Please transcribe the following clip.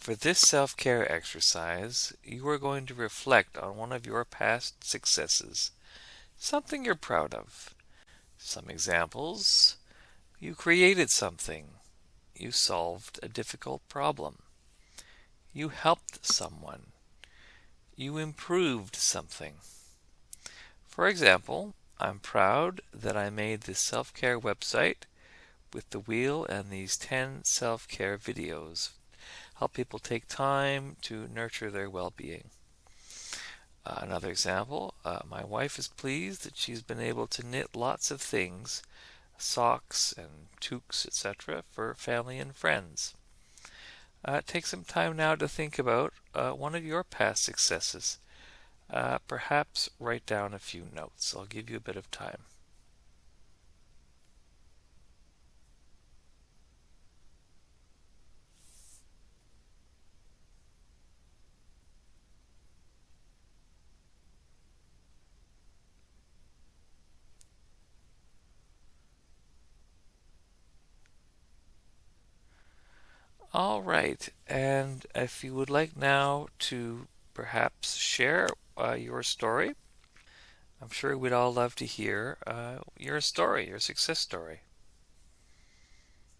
For this self-care exercise, you are going to reflect on one of your past successes, something you're proud of. Some examples. You created something. You solved a difficult problem. You helped someone. You improved something. For example, I'm proud that I made this self-care website with the wheel and these 10 self-care videos help people take time to nurture their well-being. Uh, another example, uh, my wife is pleased that she's been able to knit lots of things, socks and toques, etc., for family and friends. Uh, take some time now to think about uh, one of your past successes. Uh, perhaps write down a few notes. I'll give you a bit of time. All right, and if you would like now to perhaps share uh, your story, I'm sure we'd all love to hear uh, your story, your success story.